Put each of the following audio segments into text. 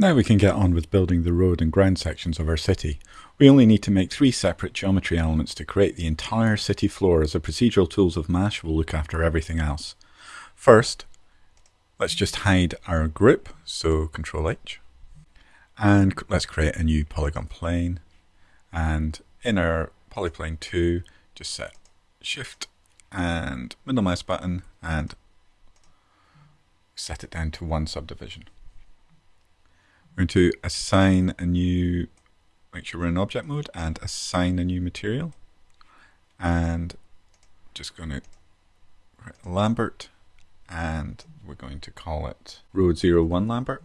Now we can get on with building the road and ground sections of our city. We only need to make three separate geometry elements to create the entire city floor as the procedural tools of MASH will look after everything else. First, let's just hide our group, so Control H. And let's create a new polygon plane. And in our polyplane 2, just set Shift and middle mouse button and set it down to one subdivision. Going to assign a new, make sure we're in object mode and assign a new material. And just going to write Lambert and we're going to call it road 01 Lambert.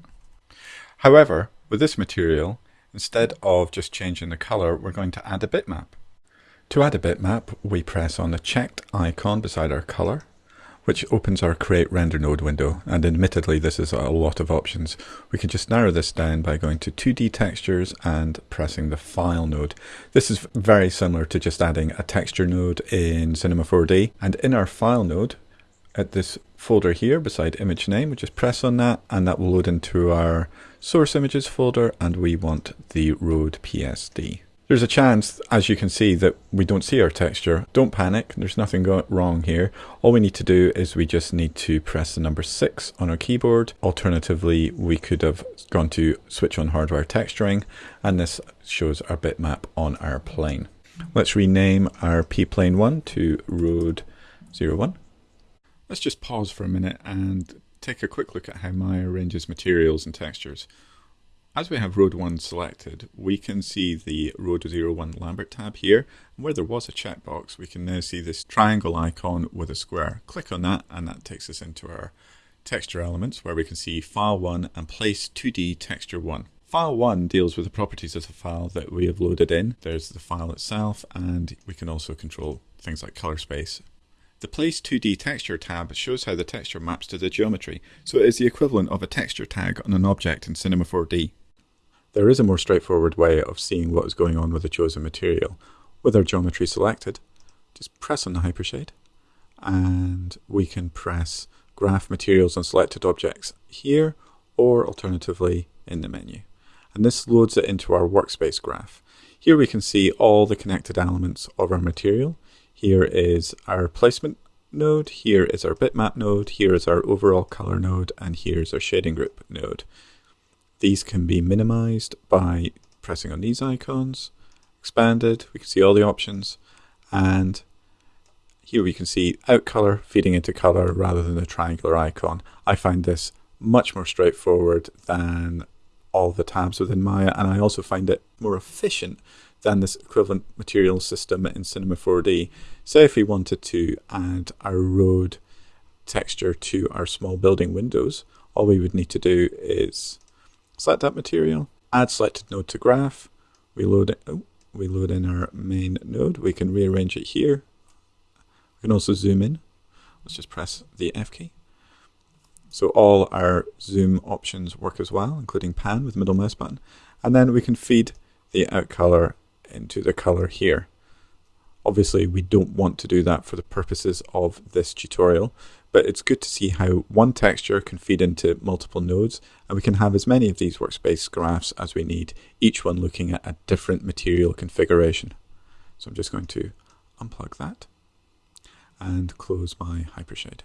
However, with this material, instead of just changing the color, we're going to add a bitmap. To add a bitmap, we press on the checked icon beside our color which opens our create render node window. And admittedly, this is a lot of options. We can just narrow this down by going to 2D textures and pressing the file node. This is very similar to just adding a texture node in Cinema 4D. And in our file node, at this folder here beside image name, we just press on that and that will load into our source images folder and we want the road PSD. There's a chance, as you can see, that we don't see our texture. Don't panic, there's nothing wrong here. All we need to do is we just need to press the number 6 on our keyboard. Alternatively, we could have gone to switch on hardware texturing, and this shows our bitmap on our plane. Let's rename our p-plane 1 to road 01. Let's just pause for a minute and take a quick look at how Maya arranges materials and textures. As we have Road 1 selected, we can see the Road 01 Lambert tab here. And where there was a checkbox, we can now see this triangle icon with a square. Click on that and that takes us into our texture elements where we can see File 1 and Place 2D Texture 1. File 1 deals with the properties of the file that we have loaded in. There's the file itself and we can also control things like color space. The Place 2D Texture tab shows how the texture maps to the geometry, so it is the equivalent of a texture tag on an object in Cinema 4D. There is a more straightforward way of seeing what is going on with the chosen material. With our geometry selected, just press on the hypershade and we can press graph materials on selected objects here or alternatively in the menu. And this loads it into our workspace graph. Here we can see all the connected elements of our material. Here is our placement node, here is our bitmap node, here is our overall color node, and here's our shading group node. These can be minimized by pressing on these icons, expanded, we can see all the options, and here we can see out color feeding into color rather than the triangular icon. I find this much more straightforward than all the tabs within Maya, and I also find it more efficient than this equivalent material system in Cinema 4D. Say if we wanted to add our road texture to our small building windows, all we would need to do is select that material, add selected node to graph, we load, it, oh, we load in our main node, we can rearrange it here, we can also zoom in, let's just press the F key. So all our zoom options work as well, including pan with middle mouse button, and then we can feed the out color into the color here. Obviously, we don't want to do that for the purposes of this tutorial, but it's good to see how one texture can feed into multiple nodes, and we can have as many of these workspace graphs as we need, each one looking at a different material configuration. So I'm just going to unplug that and close my Hypershade.